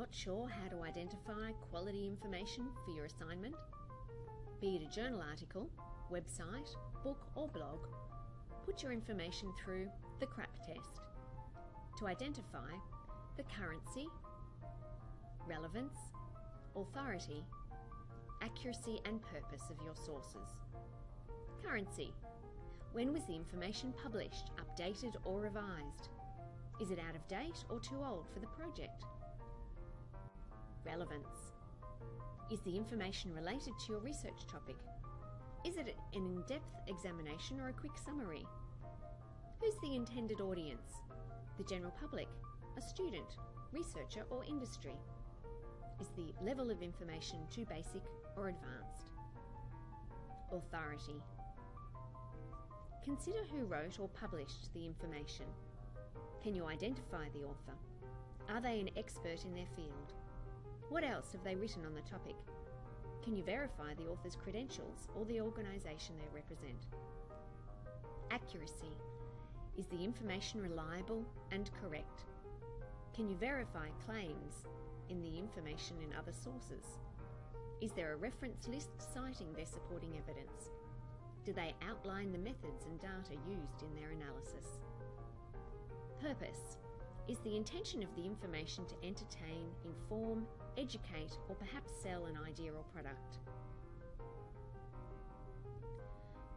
Not sure how to identify quality information for your assignment? Be it a journal article, website, book, or blog, put your information through the CRAP test to identify the currency, relevance, authority, accuracy, and purpose of your sources. Currency. When was the information published, updated, or revised? Is it out of date or too old for the project? Relevance. Is the information related to your research topic? Is it an in-depth examination or a quick summary? Who's the intended audience? The general public, a student, researcher or industry? Is the level of information too basic or advanced? Authority. Consider who wrote or published the information. Can you identify the author? Are they an expert in their field? What else have they written on the topic? Can you verify the author's credentials or the organisation they represent? Accuracy. Is the information reliable and correct? Can you verify claims in the information in other sources? Is there a reference list citing their supporting evidence? Do they outline the methods and data used in their analysis? Purpose is the intention of the information to entertain, inform, educate, or perhaps sell an idea or product.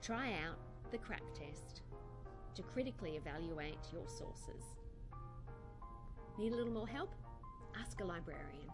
Try out the CRAP test to critically evaluate your sources. Need a little more help? Ask a librarian.